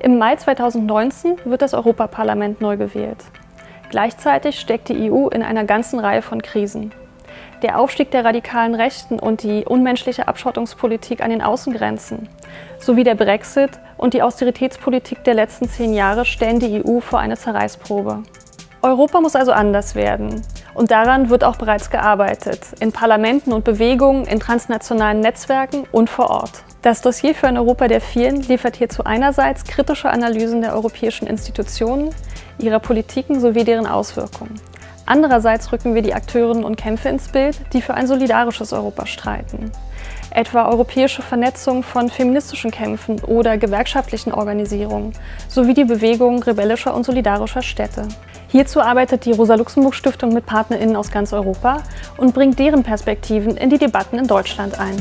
Im Mai 2019 wird das Europaparlament neu gewählt. Gleichzeitig steckt die EU in einer ganzen Reihe von Krisen. Der Aufstieg der radikalen Rechten und die unmenschliche Abschottungspolitik an den Außengrenzen sowie der Brexit und die Austeritätspolitik der letzten zehn Jahre stellen die EU vor eine Zerreißprobe. Europa muss also anders werden. Und daran wird auch bereits gearbeitet, in Parlamenten und Bewegungen, in transnationalen Netzwerken und vor Ort. Das Dossier für ein Europa der Vielen liefert hierzu einerseits kritische Analysen der europäischen Institutionen, ihrer Politiken sowie deren Auswirkungen. Andererseits rücken wir die Akteurinnen und Kämpfe ins Bild, die für ein solidarisches Europa streiten. Etwa europäische Vernetzung von feministischen Kämpfen oder gewerkschaftlichen Organisierungen sowie die Bewegung rebellischer und solidarischer Städte. Hierzu arbeitet die Rosa-Luxemburg-Stiftung mit PartnerInnen aus ganz Europa und bringt deren Perspektiven in die Debatten in Deutschland ein.